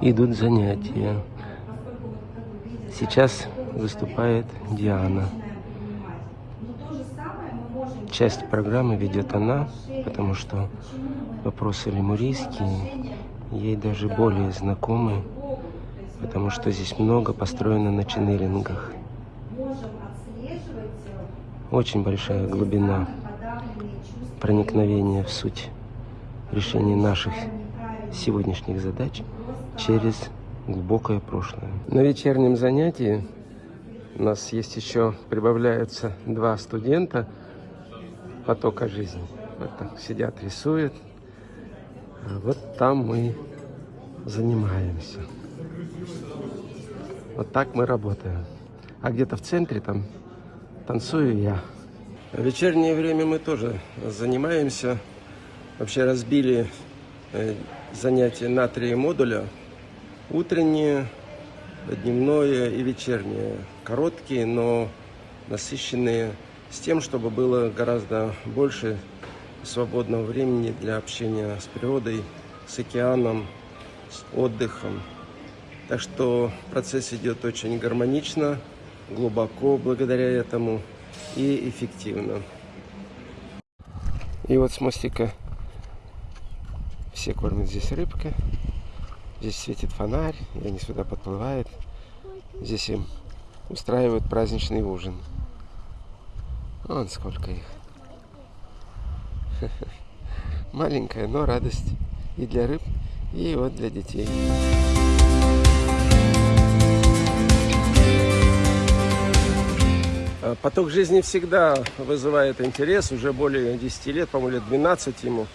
идут занятия. Сейчас выступает Диана. Часть программы ведет она, потому что вопросы лемурийские ей даже более знакомы, потому что здесь много построено на ченнелингах. Очень большая глубина проникновения в суть решения наших сегодняшних задач через глубокое прошлое. На вечернем занятии у нас есть еще, прибавляются два студента потока жизни. Вот так сидят, рисуют. А вот там мы занимаемся. Вот так мы работаем. А где-то в центре там танцую я. В вечернее время мы тоже занимаемся. Вообще разбили э, занятия на три модуля. Утреннее, дневное и вечернее. Короткие, но насыщенные с тем, чтобы было гораздо больше свободного времени для общения с природой, с океаном, с отдыхом. Так что процесс идет очень гармонично, глубоко благодаря этому и эффективно. И вот с мостика все кормят здесь рыбка. Здесь светит фонарь, и они сюда подплывают. Здесь им устраивают праздничный ужин. Вон сколько их. Маленькая, но радость и для рыб, и вот для детей. А, поток жизни всегда вызывает интерес, уже более 10 лет, по-моему, лет 12 ему.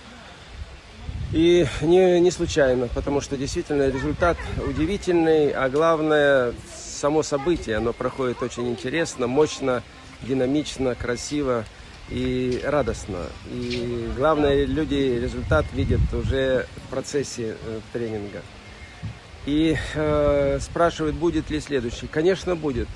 И не, не случайно, потому что действительно результат удивительный, а главное, само событие, оно проходит очень интересно, мощно, динамично, красиво и радостно. И главное, люди результат видят уже в процессе э, тренинга. И э, спрашивают, будет ли следующий. Конечно, будет.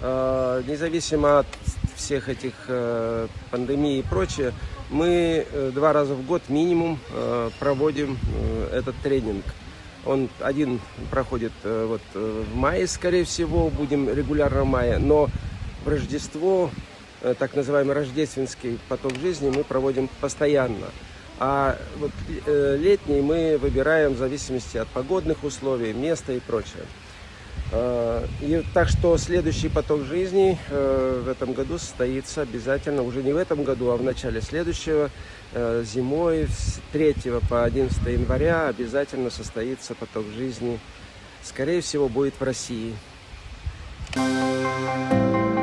Э, независимо от всех этих э, пандемий и прочее, мы э, два раза в год минимум э, проводим э, этот тренинг. Он один проходит вот в мае, скорее всего, будем регулярно в мае, но в Рождество, так называемый рождественский поток жизни, мы проводим постоянно. А вот летний мы выбираем в зависимости от погодных условий, места и прочее. Э, и так что следующий поток жизни в этом году состоится обязательно, уже не в этом году, а в начале следующего, зимой с 3 по 11 января обязательно состоится поток жизни. Скорее всего, будет в России. Thank you.